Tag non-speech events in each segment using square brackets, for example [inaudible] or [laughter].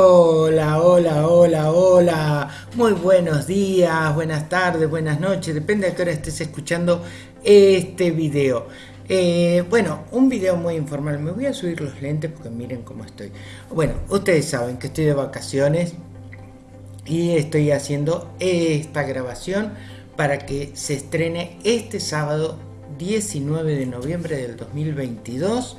Hola, hola, hola, hola. Muy buenos días, buenas tardes, buenas noches. Depende de qué hora estés escuchando este video. Eh, bueno, un video muy informal. Me voy a subir los lentes porque miren cómo estoy. Bueno, ustedes saben que estoy de vacaciones y estoy haciendo esta grabación para que se estrene este sábado 19 de noviembre del 2022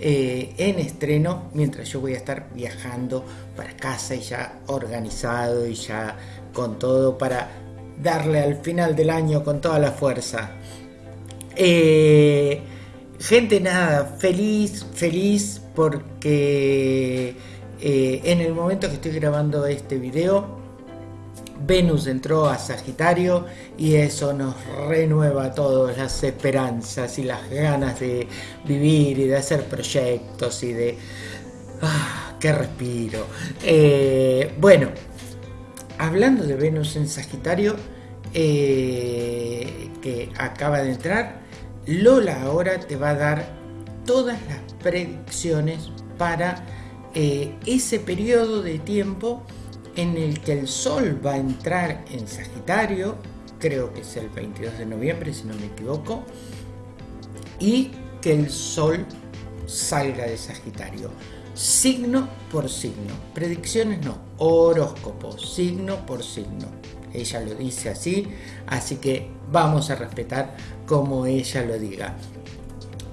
eh, en estreno mientras yo voy a estar viajando para casa y ya organizado y ya con todo para darle al final del año con toda la fuerza. Eh, gente, nada, feliz, feliz porque eh, en el momento que estoy grabando este video Venus entró a Sagitario y eso nos renueva todas las esperanzas y las ganas de vivir y de hacer proyectos y de... ¡Ah, qué respiro! Eh, bueno, hablando de Venus en Sagitario, eh, que acaba de entrar, Lola ahora te va a dar todas las predicciones para eh, ese periodo de tiempo en el que el Sol va a entrar en Sagitario, creo que es el 22 de noviembre si no me equivoco, y que el Sol salga de Sagitario. Signo por signo, predicciones no, horóscopo, signo por signo. Ella lo dice así, así que vamos a respetar como ella lo diga.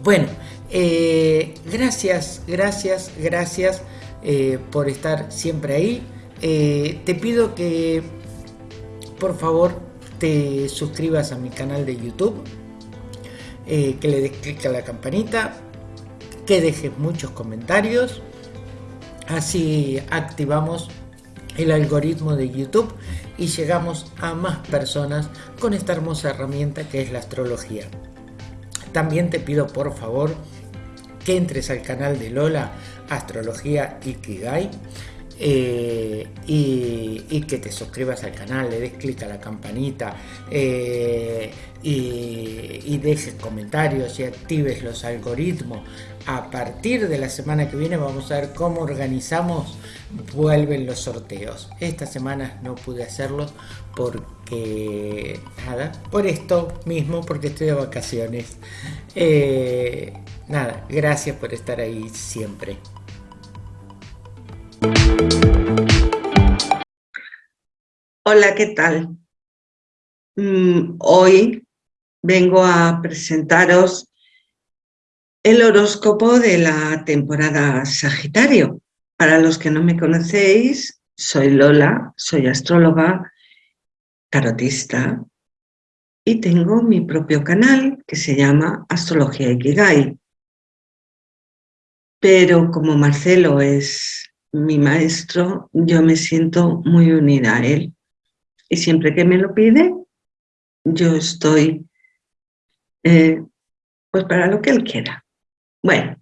Bueno, eh, gracias, gracias, gracias eh, por estar siempre ahí. Eh, te pido que por favor te suscribas a mi canal de YouTube, que le des clic a la campanita, que dejes muchos comentarios, así activamos el algoritmo de YouTube y llegamos a más personas con esta hermosa herramienta que es la astrología. También te pido por favor que entres al canal de Lola Astrología Ikigai eh, y, que te suscribas al canal, le des clic a la campanita eh, y, dejes comentarios y actives los algoritmos. A partir de la semana que viene vamos a ver cómo organizamos, vuelven los sorteos. Esta semana no pude hacerlos porque, nada, por esto mismo, porque estoy de vacaciones. Eh, nada, gracias por estar ahí siempre. Hola, ¿qué tal? Mm, hoy vengo a presentaros el horóscopo de la temporada Sagitario. Para los que no me conocéis, soy Lola, soy astróloga, tarotista y tengo mi propio canal que se llama Astrología Ikigai. Pero como Marcelo es mi maestro, yo me siento muy unida a él. Y siempre que me lo pide, yo estoy eh, pues para lo que él quiera. Bueno,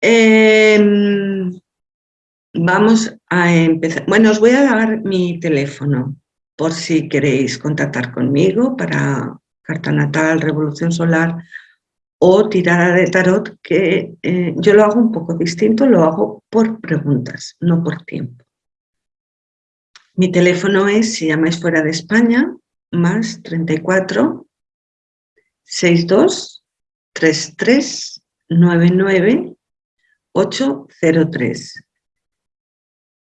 em, vamos a empezar. Bueno, os voy a dar mi teléfono por si queréis contactar conmigo para carta natal, revolución solar o tirada de tarot, que eh, yo lo hago un poco distinto, lo hago por preguntas, no por tiempo. Mi teléfono es, si llamáis fuera de España, más 34 62 33 99 803.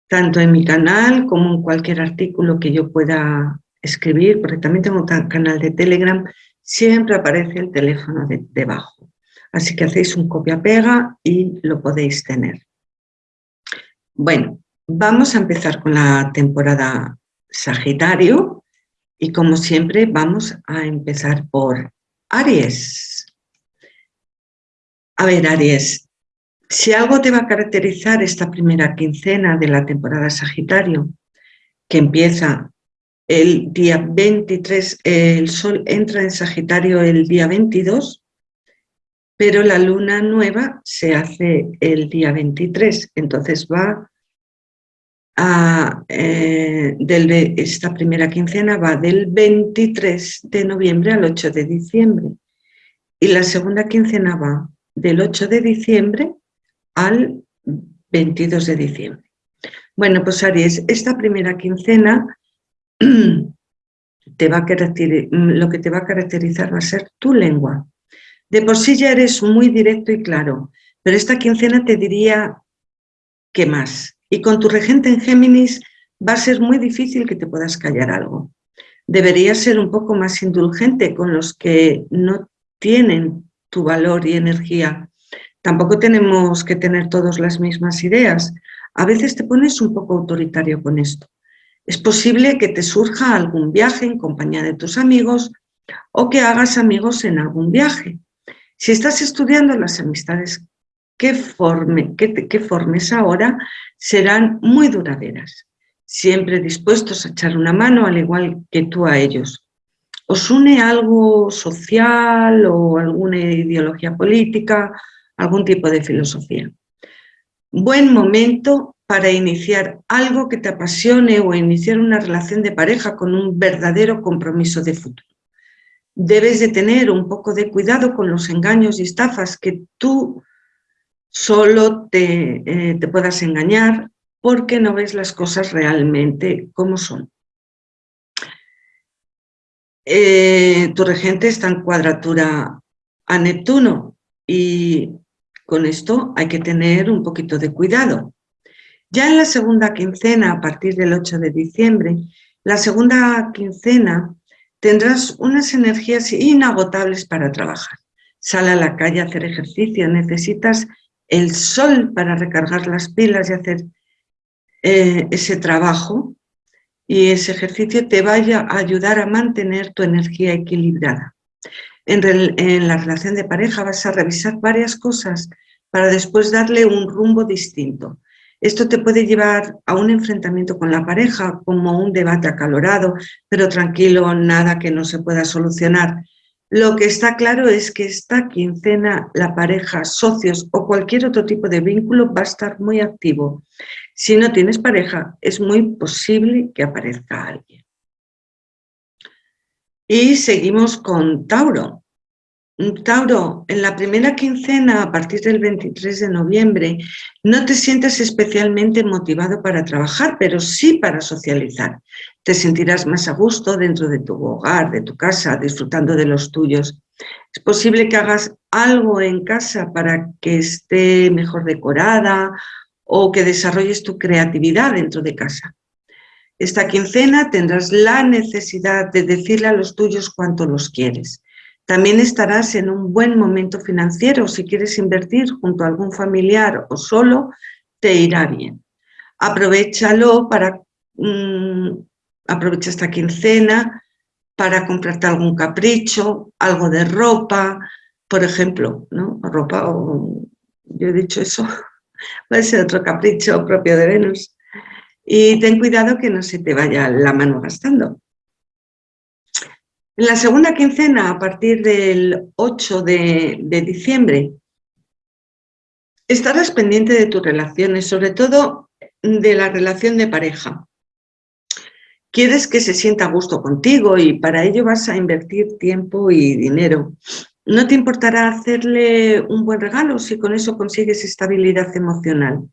Tanto en mi canal como en cualquier artículo que yo pueda escribir, porque también tengo un canal de Telegram siempre aparece el teléfono de, debajo. Así que hacéis un copia-pega y lo podéis tener. Bueno, vamos a empezar con la temporada Sagitario y como siempre vamos a empezar por Aries. A ver, Aries, si algo te va a caracterizar esta primera quincena de la temporada Sagitario, que empieza el día 23, el Sol entra en Sagitario el día 22, pero la luna nueva se hace el día 23, entonces va a, eh, esta primera quincena va del 23 de noviembre al 8 de diciembre y la segunda quincena va del 8 de diciembre al 22 de diciembre. Bueno, pues Aries, esta primera quincena [clears throat] te va a lo que te va a caracterizar va a ser tu lengua. De por sí ya eres muy directo y claro, pero esta quincena te diría que más. Y con tu regente en Géminis va a ser muy difícil que te puedas callar algo. Deberías ser un poco más indulgente con los que no tienen tu valor y energía. Tampoco tenemos que tener todos las mismas ideas. A veces te pones un poco autoritario con esto. Es posible que te surja algún viaje en compañía de tus amigos o que hagas amigos en algún viaje. Si estás estudiando las amistades que, forme, que, formes ahora serán muy duraderas, siempre dispuestos a echar una mano al igual que tú a ellos. ¿Os une algo social o alguna ideología política, algún tipo de filosofía? Buen momento para iniciar algo que te apasione o iniciar una relación de pareja con un verdadero compromiso de futuro. Debes de tener un poco de cuidado con los engaños y estafas que tú solo te, eh, te puedas engañar porque no ves las cosas realmente como son. Eh, tu regente está en cuadratura a Neptuno y con esto hay que tener un poquito de cuidado. Ya en la segunda quincena, a partir del 8 de diciembre, la segunda quincena tendrás unas energías inagotables para trabajar. Sal a la calle a hacer ejercicio, necesitas el sol para recargar las pilas y hacer eh, ese trabajo y ese ejercicio te vaya a ayudar a mantener tu energía equilibrada. en la relación de pareja vas a revisar varias cosas para después darle un rumbo distinto. Esto te puede llevar a un enfrentamiento con la pareja, como un debate acalorado, pero tranquilo, nada que no se pueda solucionar. Lo que está claro es que esta quincena la pareja, socios o cualquier otro tipo de vínculo va a estar muy activo. Si no tienes pareja, es muy posible que aparezca alguien. Y seguimos con Tauro. Tauro, en la primera quincena, a partir del 23 de noviembre, no te sientes especialmente motivado para trabajar, pero sí para socializar. Te sentirás más a gusto dentro de tu hogar, de tu casa, disfrutando de los tuyos. Es posible que hagas algo en casa para que esté mejor decorada o que desarrolles tu creatividad dentro de casa. Esta quincena tendrás la necesidad de decirle a los tuyos cuánto los quieres también estarás en un buen momento financiero. Si quieres invertir junto a algún familiar o solo, te irá bien. Aprovechalo para, mm, aprovecha esta quincena para comprarte algún capricho, algo de ropa, por ejemplo, ¿no? Ropa o, yo he dicho eso, [laughs] puede ser otro capricho propio de Venus. Y ten cuidado que no se te vaya la mano gastando. En la segunda quincena, a partir del 8 de, diciembre, estarás pendiente de tus relaciones, sobre todo de la relación de pareja. Quieres que se sienta a gusto contigo y para ello vas a invertir tiempo y dinero. No te importará hacerle un buen regalo si con eso consigues estabilidad emocional.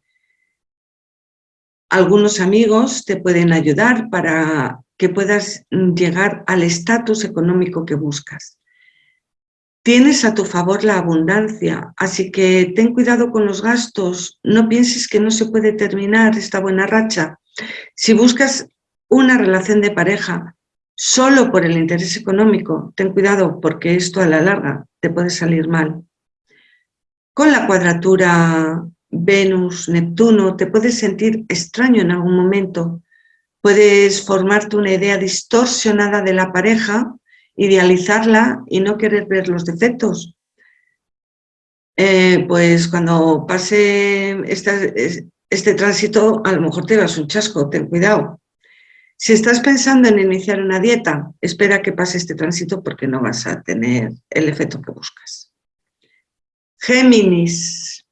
Algunos amigos te pueden ayudar para que puedas llegar al estatus económico que buscas. Tienes a tu favor la abundancia, así que ten cuidado con los gastos, no pienses que no se puede terminar esta buena racha. Si buscas una relación de pareja solo por el interés económico, ten cuidado porque esto a la larga te puede salir mal. Con la cuadratura Venus-Neptuno te puedes sentir extraño en algún momento, Puedes formarte una idea distorsionada de la pareja, idealizarla y no querer ver los defectos. Eh, pues cuando pase este, este tránsito, a lo mejor te das un chasco, ten cuidado. Si estás pensando en iniciar una dieta, espera que pase este tránsito porque no vas a tener el efecto que buscas. Géminis.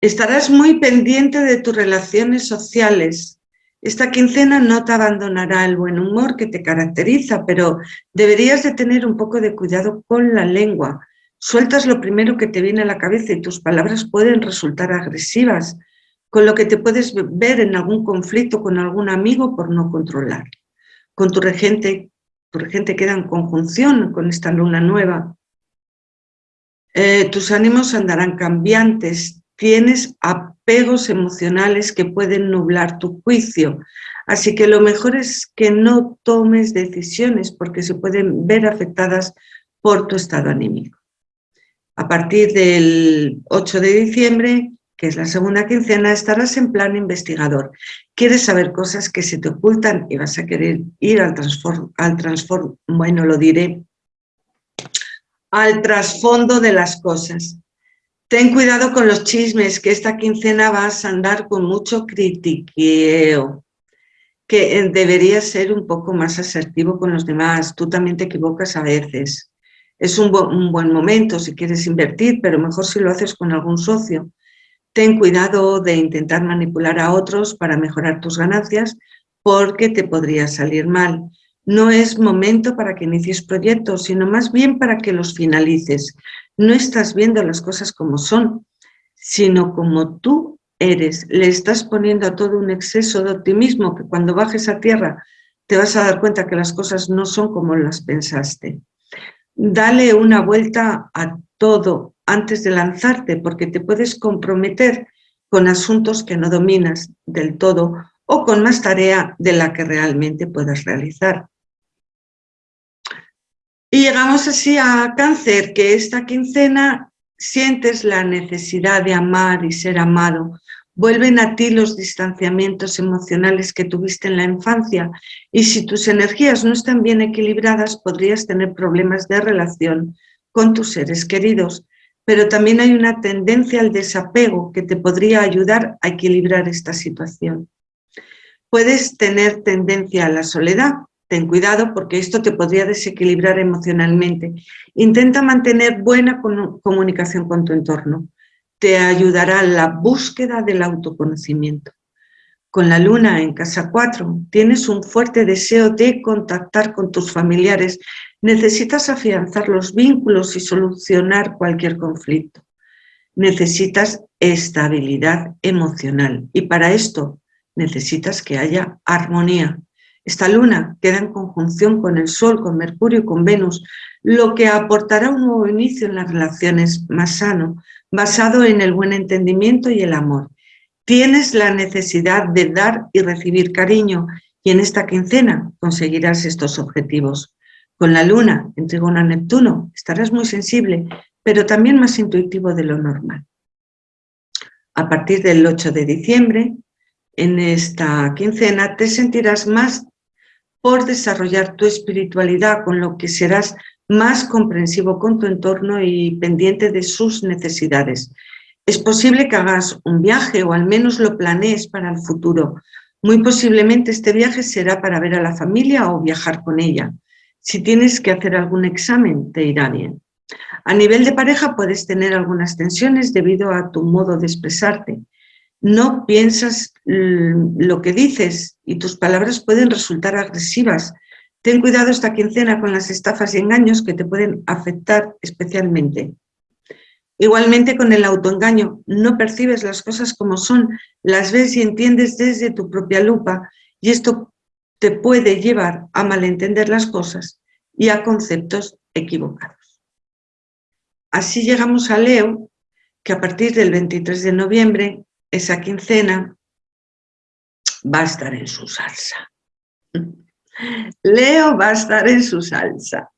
Estarás muy pendiente de tus relaciones sociales. Esta quincena no te abandonará el buen humor que te caracteriza, pero deberías de tener un poco de cuidado con la lengua. Sueltas lo primero que te viene a la cabeza y tus palabras pueden resultar agresivas. con lo que te puedes ver en algún conflicto con algún amigo por no controlar. Con tu regente, tu regente queda en conjunción con esta luna nueva. Eh, tus ánimos andarán cambiantes, tienes apegos emocionales que pueden nublar tu juicio, así que lo mejor es que no tomes decisiones porque se pueden ver afectadas por tu estado anímico. A partir del 8 de diciembre que es la segunda quincena, estarás en plan investigador. Quieres saber cosas que se te ocultan y vas a querer ir al transform, al bueno, lo diré, al trasfondo de las cosas. Ten cuidado con los chismes, que esta quincena vas a andar con mucho critiqueo, que eh, deberías ser un poco más asertivo con los demás. Tú también te equivocas a veces. Es un, un buen momento si quieres invertir, pero mejor si lo haces con algún socio ten cuidado de intentar manipular a otros para mejorar tus ganancias porque te podría salir mal. No es momento para que inicies proyectos, sino más bien para que los finalices. No estás viendo las cosas como son, sino como tú eres. Le estás poniendo a todo un exceso de optimismo que cuando bajes a tierra te vas a dar cuenta que las cosas no son como las pensaste. Dale una vuelta a todo antes de lanzarte porque te puedes comprometer con asuntos que no dominas del todo o con más tarea de la que realmente puedas realizar. Y llegamos así a cáncer, que esta quincena sientes la necesidad de amar y ser amado. Vuelven a ti los distanciamientos emocionales que tuviste en la infancia y si tus energías no están bien equilibradas podrías tener problemas de relación con tus seres queridos pero también hay una tendencia al desapego que te podría ayudar a equilibrar esta situación. Puedes tener tendencia a la soledad, ten cuidado porque esto te podría desequilibrar emocionalmente. Intenta mantener buena comunicación con tu entorno. Te ayudará la búsqueda del autoconocimiento. Con la luna en casa 4 tienes un fuerte deseo de contactar con tus familiares Necesitas afianzar los vínculos y solucionar cualquier conflicto. Necesitas estabilidad emocional y para esto necesitas que haya armonía. Esta luna queda en conjunción con el Sol, con Mercurio y con Venus, lo que aportará un nuevo inicio en las relaciones más sano, basado en el buen entendimiento y el amor. Tienes la necesidad de dar y recibir cariño y en esta quincena conseguirás estos objetivos. Con la luna en a Neptuno estarás muy sensible, pero también más intuitivo de lo normal. A partir del 8 de diciembre, en esta quincena, te sentirás más por desarrollar tu espiritualidad, con lo que serás más comprensivo con tu entorno y pendiente de sus necesidades. Es posible que hagas un viaje o al menos lo planees para el futuro. Muy posiblemente este viaje será para ver a la familia o viajar con ella. Si tienes que hacer algún examen, te irá bien. A nivel de pareja puedes tener algunas tensiones debido a tu modo de expresarte. No piensas lo que dices y tus palabras pueden resultar agresivas. Ten cuidado esta quincena con las estafas y engaños que te pueden afectar especialmente. Igualmente con el autoengaño, no percibes las cosas como son, las ves y entiendes desde tu propia lupa y esto te puede llevar a malentender las cosas y a conceptos equivocados. Así llegamos a Leo, que a partir del 23 de noviembre, esa quincena, va a estar en su salsa. Leo va a estar en su salsa.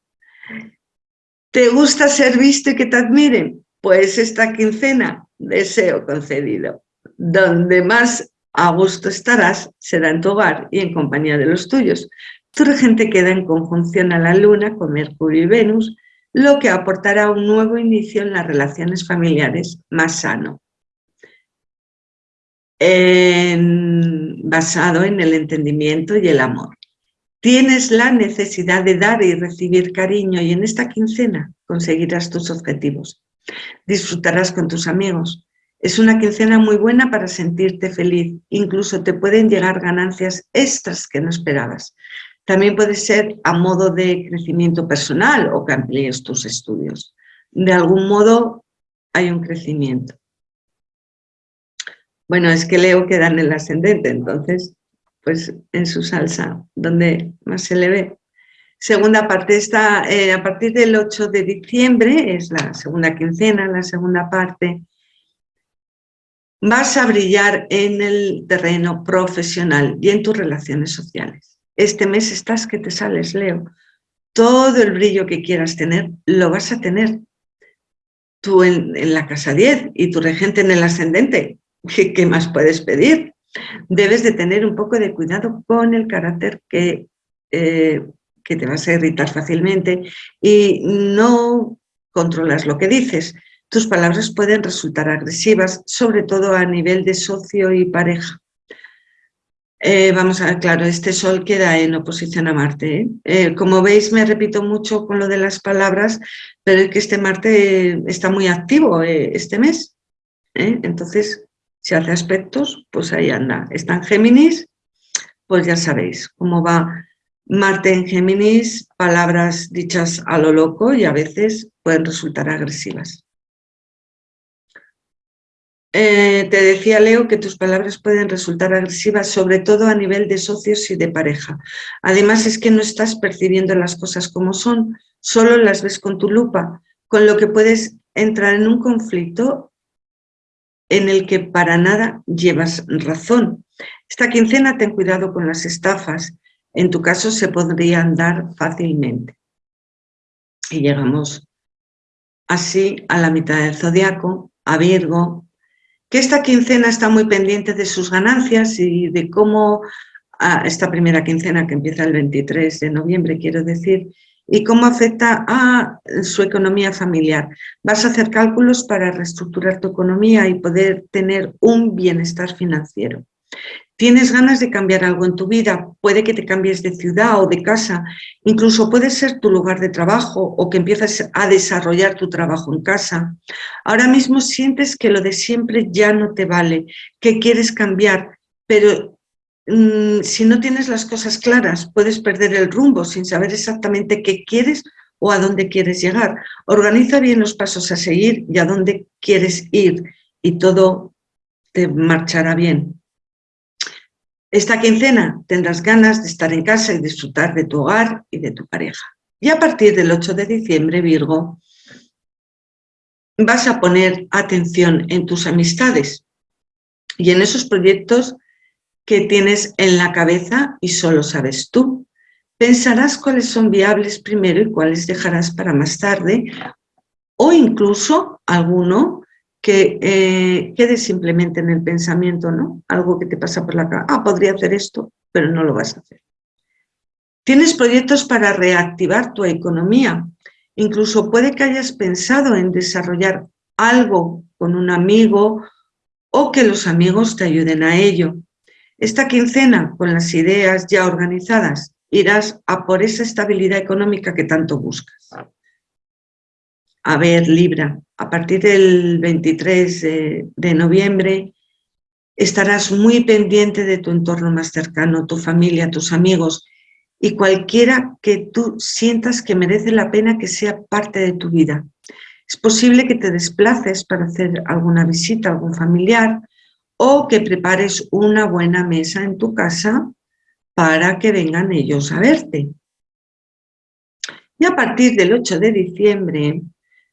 ¿Te gusta ser visto y que te admiren? Pues esta quincena, deseo concedido. Donde más a gusto estarás será en tu hogar y en compañía de los tuyos. Tu regente queda en conjunción a la luna con Mercurio y Venus, lo que aportará un nuevo inicio en las relaciones familiares más sano. Basado en el entendimiento y el amor. Tienes la necesidad de dar y recibir cariño y en esta quincena conseguirás tus objetivos. Disfrutarás con tus amigos, es una quincena muy buena para sentirte feliz, incluso te pueden llegar ganancias extras que no esperabas. También puede ser a modo de crecimiento personal o que amplíes tus estudios. De algún modo hay un crecimiento. Bueno, es que Leo queda en el ascendente, entonces, pues en su salsa, donde más se le ve. Segunda parte, está eh, a partir del 8 de diciembre, es la segunda quincena, la segunda parte, vas a brillar en el terreno profesional y en tus relaciones sociales. Este mes estás que te sales, Leo. Todo el brillo que quieras tener, lo vas a tener. Tú en, la casa 10 y tu regente en el ascendente, ¿qué, más puedes pedir? Debes de tener un poco de cuidado con el carácter que eh, que te vas a irritar fácilmente y no controlas lo que dices. Tus palabras pueden resultar agresivas, sobre todo a nivel de socio y pareja. Eh, vamos a ver, claro, este sol queda en oposición a Marte. ¿eh? Como veis, me repito mucho con lo de las palabras, pero es que este Marte está muy activo este mes. Entonces, si hace aspectos, pues ahí anda. Está en Géminis, pues ya sabéis cómo va Marte en Géminis, palabras dichas a lo loco y a veces pueden resultar agresivas. Eh, te decía Leo que tus palabras pueden resultar agresivas, sobre todo a nivel de socios y de pareja. Además es que no estás percibiendo las cosas como son, solo las ves con tu lupa, con lo que puedes entrar en un conflicto en el que para nada llevas razón. Esta quincena ten cuidado con las estafas, en tu caso se podrían dar fácilmente. Y llegamos así a la mitad del zodiaco, a Virgo, que esta quincena está muy pendiente de sus ganancias y de cómo, ah, esta primera quincena que empieza el 23 de noviembre, quiero decir, y cómo afecta a su economía familiar. Vas a hacer cálculos para reestructurar tu economía y poder tener un bienestar financiero. Tienes ganas de cambiar algo en tu vida, puede que te cambies de ciudad o de casa, incluso puede ser tu lugar de trabajo o que empiezas a desarrollar tu trabajo en casa. Ahora mismo sientes que lo de siempre ya no te vale, que quieres cambiar, pero mm, si no tienes las cosas claras puedes perder el rumbo sin saber exactamente qué quieres o a dónde quieres llegar. Organiza bien los pasos a seguir y a dónde quieres ir y todo te marchará bien. Esta quincena tendrás ganas de estar en casa y disfrutar de tu hogar y de tu pareja. Y a partir del 8 de diciembre, Virgo, vas a poner atención en tus amistades y en esos proyectos que tienes en la cabeza y solo sabes tú. Pensarás cuáles son viables primero y cuáles dejarás para más tarde o incluso alguno que eh, quede simplemente en el pensamiento, ¿no? Algo que te pasa por la cabeza, ah, podría hacer esto, pero no lo vas a hacer. Tienes proyectos para reactivar tu economía, incluso puede que hayas pensado en desarrollar algo con un amigo o que los amigos te ayuden a ello. Esta quincena, con las ideas ya organizadas, irás a por esa estabilidad económica que tanto buscas. A ver, Libra, a partir del 23 de, noviembre estarás muy pendiente de tu entorno más cercano, tu familia, tus amigos y cualquiera que tú sientas que merece la pena que sea parte de tu vida. Es posible que te desplaces para hacer alguna visita a algún familiar o que prepares una buena mesa en tu casa para que vengan ellos a verte. Y a partir del 8 de diciembre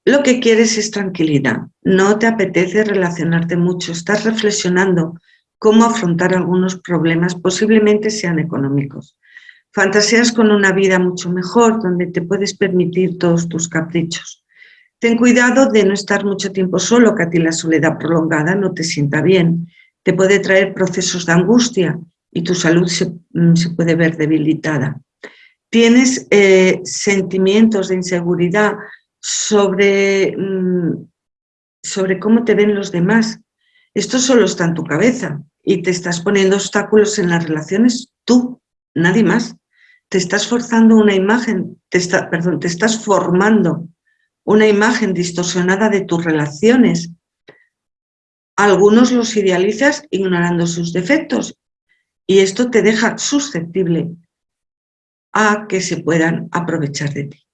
lo que quieres es tranquilidad, no te apetece relacionarte mucho, estás reflexionando cómo afrontar algunos problemas, posiblemente sean económicos. Fantaseas con una vida mucho mejor, donde te puedes permitir todos tus caprichos. Ten cuidado de no estar mucho tiempo solo, que a ti la soledad prolongada no te sienta bien. Te puede traer procesos de angustia y tu salud se, mm, puede ver debilitada. Tienes eh, sentimientos de inseguridad sobre, mm, sobre cómo te ven los demás. Esto solo está en tu cabeza y te estás poniendo obstáculos en las relaciones tú, nadie más. Te estás forzando una imagen, perdón, te estás formando una imagen distorsionada de tus relaciones. Algunos los idealizas ignorando sus defectos y esto te deja susceptible a que se puedan aprovechar de ti.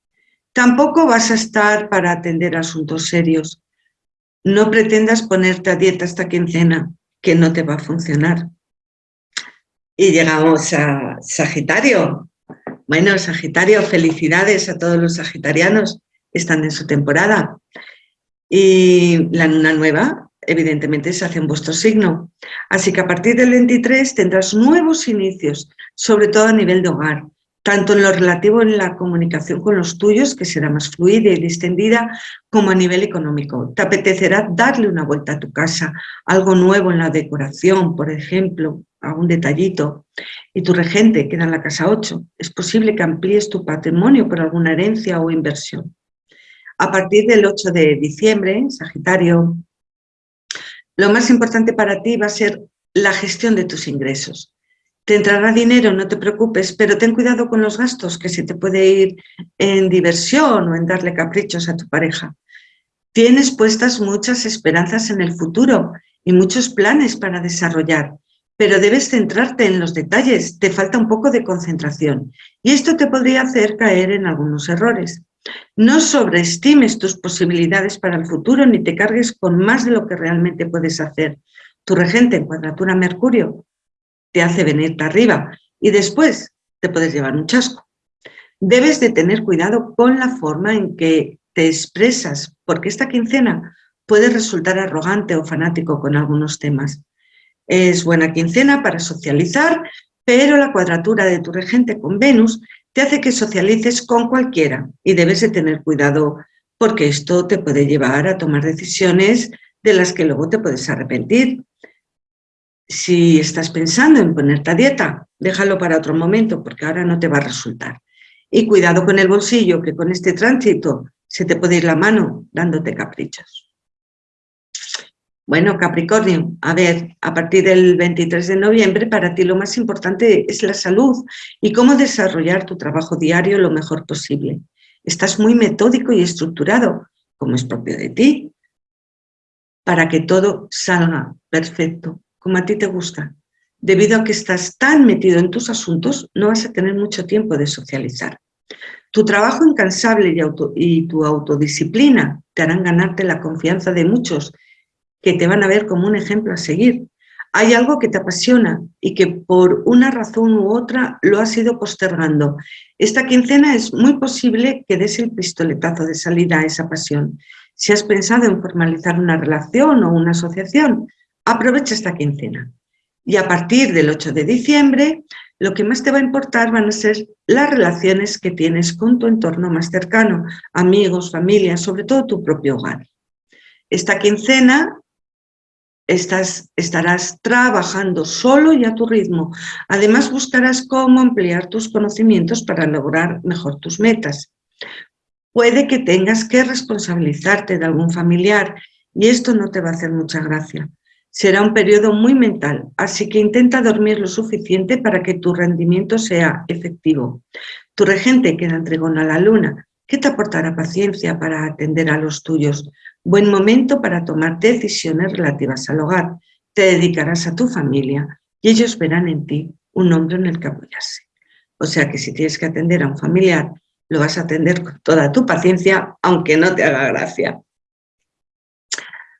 Tampoco vas a estar para atender asuntos serios. No pretendas ponerte a dieta esta quincena, que no te va a funcionar. Y llegamos a Sagitario. Bueno, Sagitario, felicidades a todos los sagitarianos están en su temporada. Y la luna nueva, evidentemente, se hace en vuestro signo. Así que a partir del 23 tendrás nuevos inicios, sobre todo a nivel de hogar, tanto en lo relativo en la comunicación con los tuyos, que será más fluida y distendida, como a nivel económico. Te apetecerá darle una vuelta a tu casa, algo nuevo en la decoración, por ejemplo, algún detallito. Y tu regente queda en la casa 8. Es posible que amplíes tu patrimonio por alguna herencia o inversión. A partir del 8 de diciembre, Sagitario, lo más importante para ti va a ser la gestión de tus ingresos. Te entrará dinero, no te preocupes, pero ten cuidado con los gastos, que se te puede ir en diversión o en darle caprichos a tu pareja. Tienes puestas muchas esperanzas en el futuro y muchos planes para desarrollar, pero debes centrarte en los detalles, te falta un poco de concentración y esto te podría hacer caer en algunos errores. No sobreestimes tus posibilidades para el futuro ni te cargues con más de lo que realmente puedes hacer. Tu regente en cuadratura Mercurio te hace venirte arriba y después te puedes llevar un chasco. Debes de tener cuidado con la forma en que te expresas, porque esta quincena puede resultar arrogante o fanático con algunos temas. Es buena quincena para socializar, pero la cuadratura de tu regente con Venus te hace que socialices con cualquiera y debes de tener cuidado porque esto te puede llevar a tomar decisiones de las que luego te puedes arrepentir. Si estás pensando en ponerte a dieta, déjalo para otro momento porque ahora no te va a resultar. Y cuidado con el bolsillo, que con este tránsito se te puede ir la mano dándote caprichos. Bueno, Capricornio, a ver, a partir del 23 de noviembre para ti lo más importante es la salud y cómo desarrollar tu trabajo diario lo mejor posible. Estás muy metódico y estructurado, como es propio de ti, para que todo salga perfecto como a ti te gusta. Debido a que estás tan metido en tus asuntos, no vas a tener mucho tiempo de socializar. Tu trabajo incansable y, y tu autodisciplina te harán ganarte la confianza de muchos que te van a ver como un ejemplo a seguir. Hay algo que te apasiona y que por una razón u otra lo has ido postergando. Esta quincena es muy posible que des el pistoletazo de salida a esa pasión. Si has pensado en formalizar una relación o una asociación, Aprovecha esta quincena. Y a partir del 8 de diciembre, lo que más te va a importar van a ser las relaciones que tienes con tu entorno más cercano, amigos, familia, sobre todo tu propio hogar. Esta quincena estás, estarás trabajando solo y a tu ritmo. Además, buscarás cómo ampliar tus conocimientos para lograr mejor tus metas. Puede que tengas que responsabilizarte de algún familiar y esto no te va a hacer mucha gracia. Será un periodo muy mental, así que intenta dormir lo suficiente para que tu rendimiento sea efectivo. Tu regente queda entregón a la luna, ¿qué te aportará paciencia para atender a los tuyos? Buen momento para tomar decisiones relativas al hogar. Te dedicarás a tu familia y ellos verán en ti un hombre en el que apoyarse. O sea que si tienes que atender a un familiar, lo vas a atender con toda tu paciencia, aunque no te haga gracia.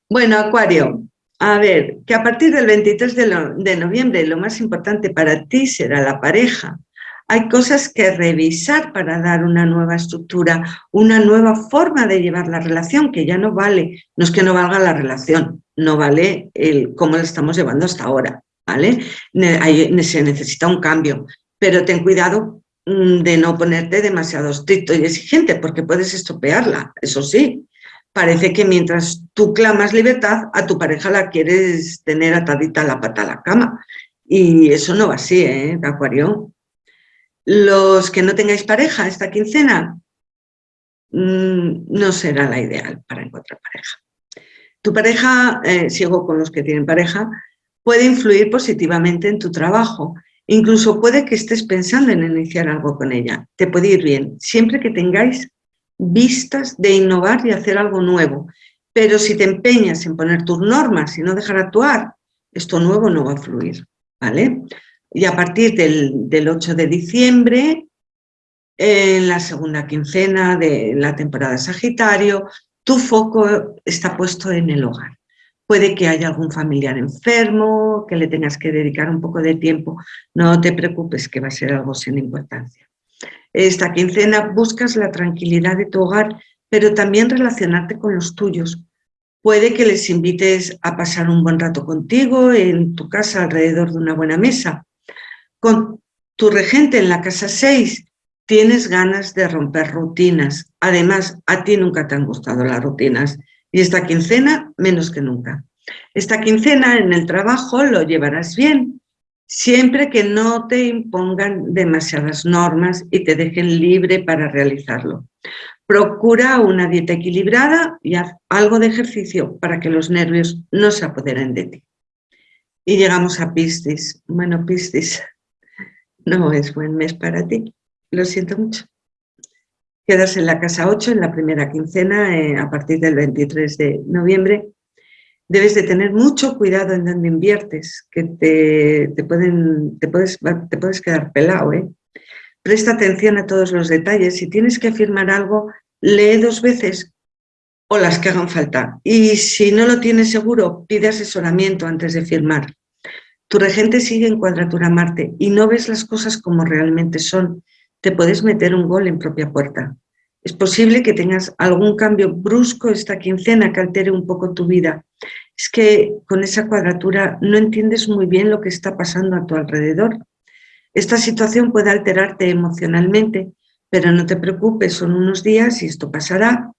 Bueno, Acuario, a ver, que a partir del 23 de, noviembre lo más importante para ti será la pareja. Hay cosas que revisar para dar una nueva estructura, una nueva forma de llevar la relación, que ya no vale, no es que no valga la relación, no vale el cómo la estamos llevando hasta ahora, ¿vale? se necesita un cambio, pero ten cuidado mm, de no ponerte demasiado estricto y exigente, porque puedes estropearla, eso sí, parece que mientras tú clamas libertad, a tu pareja la quieres tener atadita la pata a la cama. Y eso no va así, ¿eh, Acuario? Los que no tengáis pareja esta quincena, mm, no será la ideal para encontrar pareja. Tu pareja, eh, sigo con los que tienen pareja, puede influir positivamente en tu trabajo. Incluso puede que estés pensando en iniciar algo con ella. Te puede ir bien, siempre que tengáis vistas de innovar y hacer algo nuevo. Pero si te empeñas en poner tus normas y no dejar actuar, esto nuevo no va a fluir, ¿vale? Y a partir del, 8 de diciembre, en la segunda quincena de la temporada Sagitario, tu foco está puesto en el hogar. puede que haya algún familiar enfermo, que le tengas que dedicar un poco de tiempo. No te preocupes que va a ser algo sin importancia. Esta quincena buscas la tranquilidad de tu hogar, pero también relacionarte con los tuyos. Puede que les invites a pasar un buen rato contigo en tu casa alrededor de una buena mesa. Con tu regente en la casa 6 tienes ganas de romper rutinas. Además, a ti nunca te han gustado las rutinas y esta quincena menos que nunca. Esta quincena en el trabajo lo llevarás bien, siempre que no te impongan demasiadas normas y te dejen libre para realizarlo. Procura una dieta equilibrada y haz algo de ejercicio para que los nervios no se apoderen de ti. Y llegamos a Piscis. Bueno, Piscis, no es buen mes para ti. Lo siento mucho. Quedas en la casa 8 en la primera quincena eh, a partir del 23 de noviembre debes de tener mucho cuidado en donde inviertes, que te, pueden, te, puedes, te puedes quedar pelado. ¿eh? Presta atención a todos los detalles. Si tienes que firmar algo, lee dos veces o las que hagan falta. Y si no lo tienes seguro, pide asesoramiento antes de firmar. Tu regente sigue en cuadratura Marte y no ves las cosas como realmente son. Te puedes meter un gol en propia puerta. Es posible que tengas algún cambio brusco esta quincena que altere un poco tu vida. Es que con esa cuadratura no entiendes muy bien lo que está pasando a tu alrededor. Esta situación puede alterarte emocionalmente, pero no te preocupes, son unos días y esto pasará.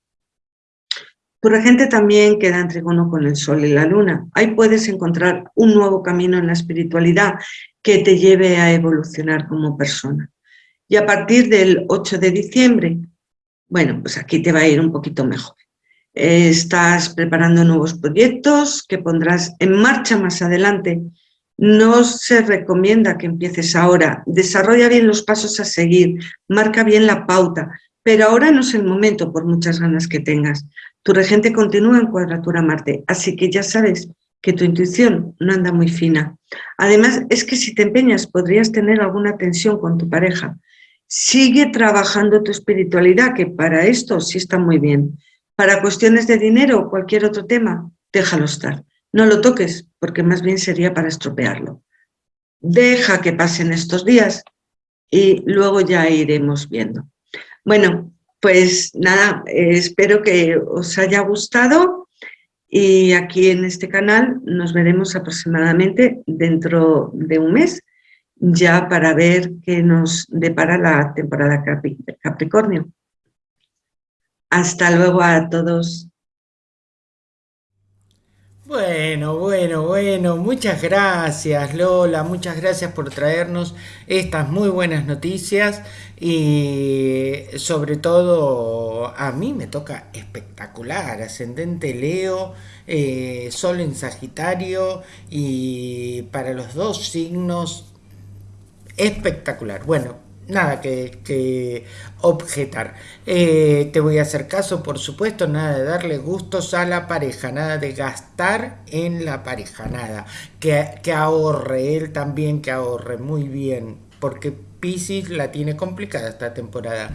Tu regente también queda en trigono con el sol y la luna. Ahí puedes encontrar un nuevo camino en la espiritualidad que te lleve a evolucionar como persona. Y a partir del 8 de diciembre bueno, pues aquí te va a ir un poquito mejor. Estás preparando nuevos proyectos que pondrás en marcha más adelante. No se recomienda que empieces ahora. Desarrolla bien los pasos a seguir, marca bien la pauta, pero ahora no es el momento por muchas ganas que tengas. Tu regente continúa en cuadratura Marte, así que ya sabes que tu intuición no anda muy fina. Además, es que si te empeñas podrías tener alguna tensión con tu pareja. Sigue trabajando tu espiritualidad, que para esto sí está muy bien. Para cuestiones de dinero o cualquier otro tema, déjalo estar. No lo toques, porque más bien sería para estropearlo. Deja que pasen estos días y luego ya iremos viendo. Bueno, pues nada, espero que os haya gustado y aquí en este canal nos veremos aproximadamente dentro de un mes ya para ver qué nos depara la temporada Capricornio. Hasta luego a todos. Bueno, bueno, bueno, muchas gracias Lola, muchas gracias por traernos estas muy buenas noticias y sobre todo a mí me toca espectacular, ascendente Leo, eh, Sol en Sagitario y para los dos signos espectacular. Bueno, nada que, objetar. Eh, te voy a hacer caso, por supuesto, nada de darle gustos a la pareja, nada de gastar en la pareja, nada. Que, que ahorre, él también que ahorre, muy bien, porque Pisces la tiene complicada esta temporada.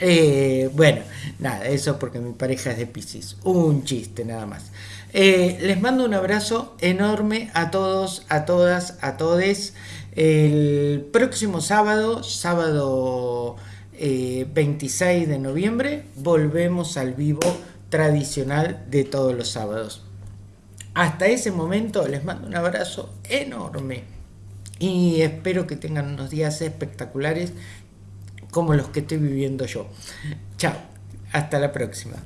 Eh, bueno, nada, eso porque mi pareja es de Pisces. Un chiste nada más. Eh, les mando un abrazo enorme a todos, a todas, a todes. El próximo sábado, sábado 26 eh, de noviembre, volvemos al vivo tradicional de todos los sábados. Hasta ese momento les mando un abrazo enorme y espero que tengan unos días espectaculares como los que estoy viviendo yo. Chao, hasta la próxima.